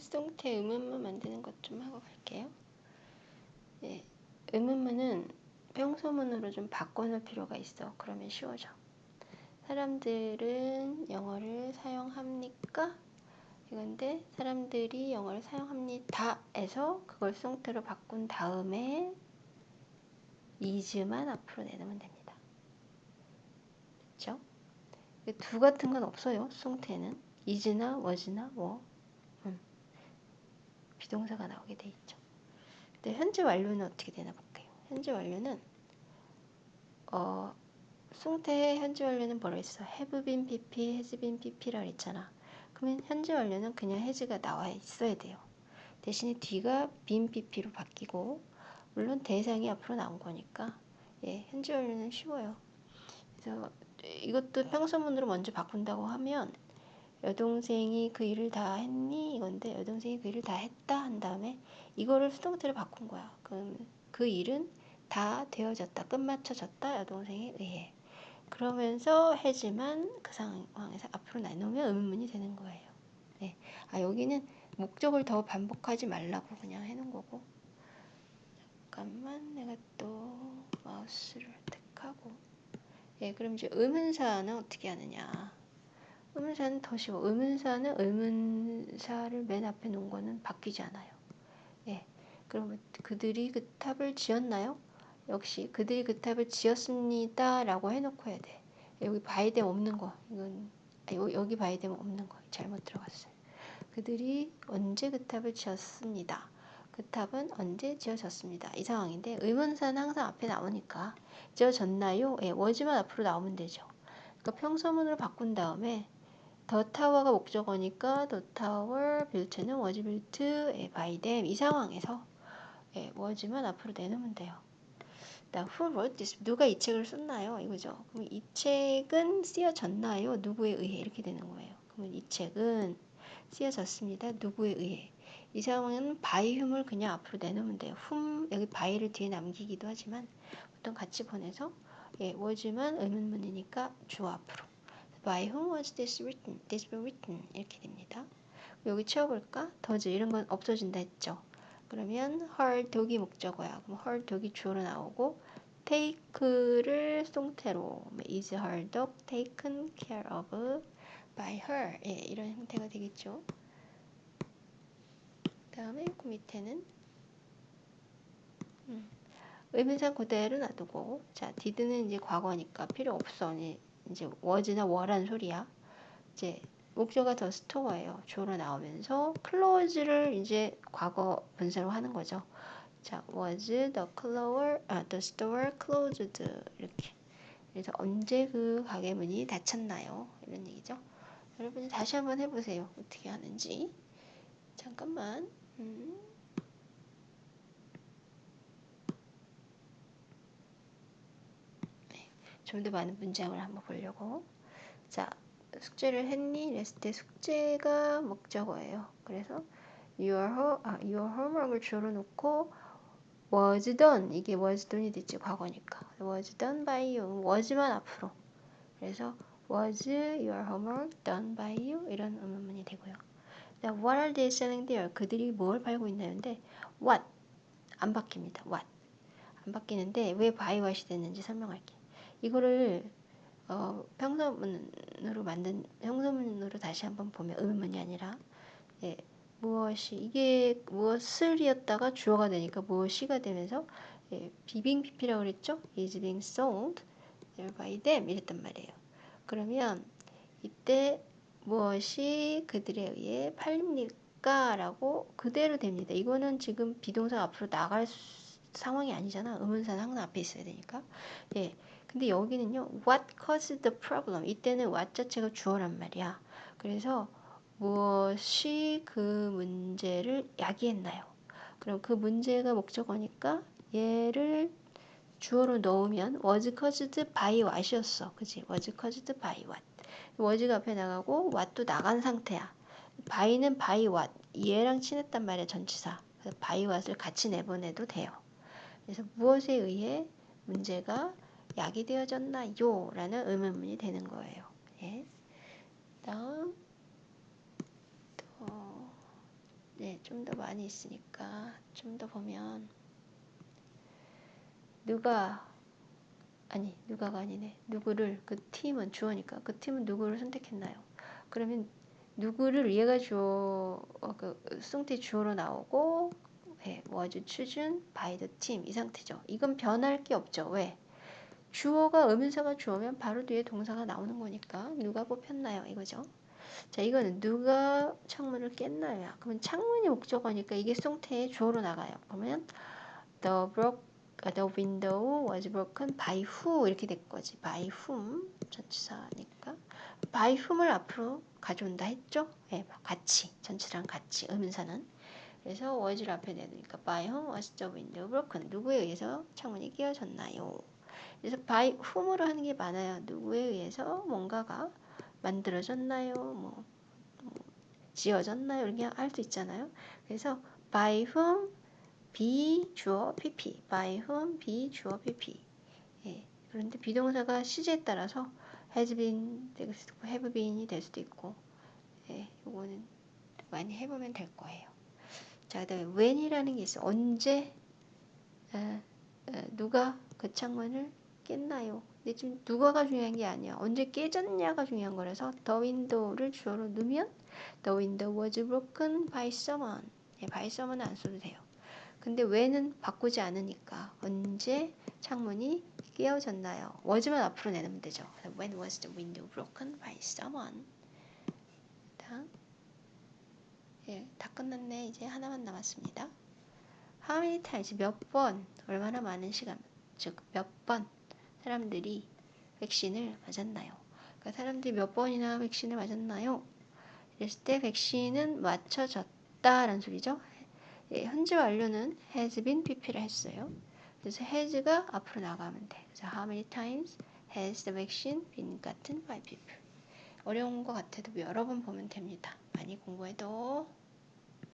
송태 의문문 만드는 것 좀 하고 갈게요. 예, 의문문은 평소문으로 좀 바꿔놓을 필요가 있어. 그러면 쉬워져. 사람들은 영어를 사용합니까? 이건데 사람들이 영어를 사용합니다에서 그걸 송태로 바꾼 다음에 is만 앞으로 내놓으면 됩니다. 그렇죠? 두 같은 건 없어요. 송태는 was나 뭐 음. 비동사가 나오게 돼 있죠. 근데 현재 완료는 어떻게 되나 볼게요. 현재 완료는 어 송태의 현재 완료는 뭐라 했어? have been pp, has been pp라 그랬잖아. 그러면 현재 완료는 그냥 has가 나와 있어야 돼요. 대신에 뒤가 been pp로 바뀌고 물론 대상이 앞으로 나온 거니까 예, 현재 완료는 쉬워요. 그래서 이것도 평소문으로 먼저 바꾼다고 하면 여동생이 그 일을 다 했니? 이건데 여동생이 그 일을 다 했다 한 다음에 이거를 수동태로 바꾼 거야. 그럼 그 일은 다 되어졌다, 끝마쳐졌다 여동생에 의해. 그러면서 해지만 그 상황에서 앞으로 나누면 의문문이 되는 거예요. 네. 아 여기는 목적을 더 반복하지 말라고 그냥 해놓은 거고. 잠깐만 내가 또 마우스를 택하고. 예, 그럼 이제 의문사는 어떻게 하느냐? 의문사는 더 쉬워. 의문사는 의문사를 맨 앞에 놓은 거는 바뀌지 않아요. 예. 그러면 그들이 그 탑을 지었나요? 역시 그들이 그 탑을 지었습니다. 라고 해놓고 해야 돼. 여기 바이뎀 없는 거. 이건, 아, 여기 바이뎀 없는 거. 잘못 들어갔어요. 그들이 언제 그 탑을 지었습니다. 그 탑은 언제 지어졌습니다. 이 상황인데 의문사는 항상 앞에 나오니까 지어졌나요? 예, was만 앞으로 나오면 되죠. 그러니까 평서문으로 바꾼 다음에 the tower가 목적어니까 the tower built는 was built by them 이 상황에서 예, was만 앞으로 내놓으면 돼요. 나 who wrote this? 누가 이 책을 썼나요? 이거죠. 그럼 이 책은 쓰여졌나요? 누구에 의해 이렇게 되는 거예요. 그러면 이 책은 쓰여졌습니다. 누구에 의해. 이 상황은 by whom을 그냥 앞으로 내놓으면 돼요. whom 여기 by를 뒤에 남기기도 하지만 보통 같이 보내서 예, was만 의문문이니까 주어 앞으로. By whom was this written? This been written? 이렇게 됩니다. 여기 채워볼까? 더즈 이런 건 없어진다 했죠. 그러면 her 독이 목적어야. 그럼 her 독이 주어로 나오고 take를 송태로 is her dog taken care of by her 예, 이런 형태가 되겠죠. 다음에 그 밑에는 음, 의문상 그대로 놔두고 자 did는 이제 과거니까 필요 없어. 이제 was나 were란 소리야. 이제 목적어가 더 스토어예요. 주어로 나오면서 close를 이제 과거 분사로 하는 거죠. 자, was the closer, 아, the store closed 이렇게. 그래서 언제 그 가게 문이 닫혔나요? 이런 얘기죠. 여러분이 다시 한번 해보세요. 어떻게 하는지. 잠깐만. 음. 좀 더 많은 문장을 한번 보려고. 자, 숙제를 했니? 이랬을 때 숙제가 목적어예요. 그래서 your, ho, 아, your homework을 주로 놓고 was done 이게 was done이 됐지 과거니까 was done by you was만 앞으로 그래서 was your homework done by you 이런 의문문이 되고요. what are they selling there? 그들이 뭘 팔고 있나요인데 what 안 바뀝니다. what 안 바뀌는데 왜 by what이 됐는지 설명할게. 이거를 어, 평서문으로 만든 평서문으로 다시 한번 보면 의문문이 아니라 예, 무엇이 이게 무엇을이었다가 주어가 되니까 무엇이가 되면서 예, 비빙 PP라고 그랬죠? is being sold by them 이랬단 말이에요. 그러면 이때 무엇이 그들에 의해 팔립니까? 라고 그대로 됩니다. 이거는 지금 비동사 앞으로 나갈 상황이 아니잖아. 의문사는 항상 앞에 있어야 되니까. 예. 근데 여기는요. What caused the problem? 이때는 what 자체가 주어란 말이야. 그래서 무엇이 그 문제를 야기했나요? 그럼 그 문제가 목적어니까 얘를 주어로 넣으면 was caused by what이었어. 그지? was caused by what. was가 앞에 나가고 what도 나간 상태야. by는 by what. 얘랑 친했단 말이야, 전치사. 그래서 by what을 같이 내보내도 돼요. 그래서 무엇에 의해 문제가 야기되어졌나요? 라는 의문문이 되는 거예요. 예. 다음 또좀더 많이 있으니까 좀 더 보면 누가 아니 누가가 아니네 누구를 그 팀은 주어니까 그 팀은 누구를 선택했나요? 그러면 누구를 얘가 주어 어, 그 승태 주어로 나오고 예, was chosen by the team 이 상태죠. 이건 변할 게 없죠. 왜? 주어가 의문사가 주어면 바로 뒤에 동사가 나오는 거니까 누가 뽑혔나요? 이거죠. 자, 이거는 누가 창문을 깼나요? 그러면 창문이 목적어니까 이게 송태의 주어로 나가요. 그러면 the broke the window was broken by who 이렇게 될 거지. by whom 전치사니까 by whom을 앞으로 가져온다 했죠? 네, 같이 전치사랑 같이 의문사는 그래서 was를 앞에 내놓으니까 by whom was the window broken 누구에 의해서 창문이 깨어졌나요? 그래서 by whom으로 하는 게 많아요. 누구에 의해서 뭔가가 만들어졌나요? 뭐, 뭐 지어졌나요? 이렇게 할 수 있잖아요. 그래서 by whom be 주어 pp by whom be 주어 pp 예. 그런데 비동사가 시제에 따라서 has been 될 수도 있고 have been이 될 수도 있고 예. 요거는 많이 해보면 될 거예요. 자, 그 다음에 when이라는 게 있어. 언제 에, 에, 누가 그 창문을 깼나요? 근데 지금 누가가 중요한 게 아니야. 언제 깨졌냐가 중요한 거라서 the window를 주어로 넣으면 the window was broken by someone. 예, by someone은 안 써도 돼요. 근데 왜는 바꾸지 않으니까 언제 창문이 깨어졌나요? was만 앞으로 내놓으면 되죠. When was the window broken by someone? 다음. 예, 다 끝났네. 이제 하나만 남았습니다. How many times 몇 번, 얼마나 많은 시간, 즉 몇 번 사람들이 백신을 맞았나요? 그러니까 사람들이 몇 번이나 백신을 맞았나요? 이랬을 때 백신은 맞춰졌다라는 소리죠. 예, 현재 완료는 has been pp를 했어요. 그래서 has가 앞으로 나가면 돼. 그래서 how many times has the vaccine been gotten by people? 어려운 것 같아도 여러 번 보면 됩니다. 많이 공부해도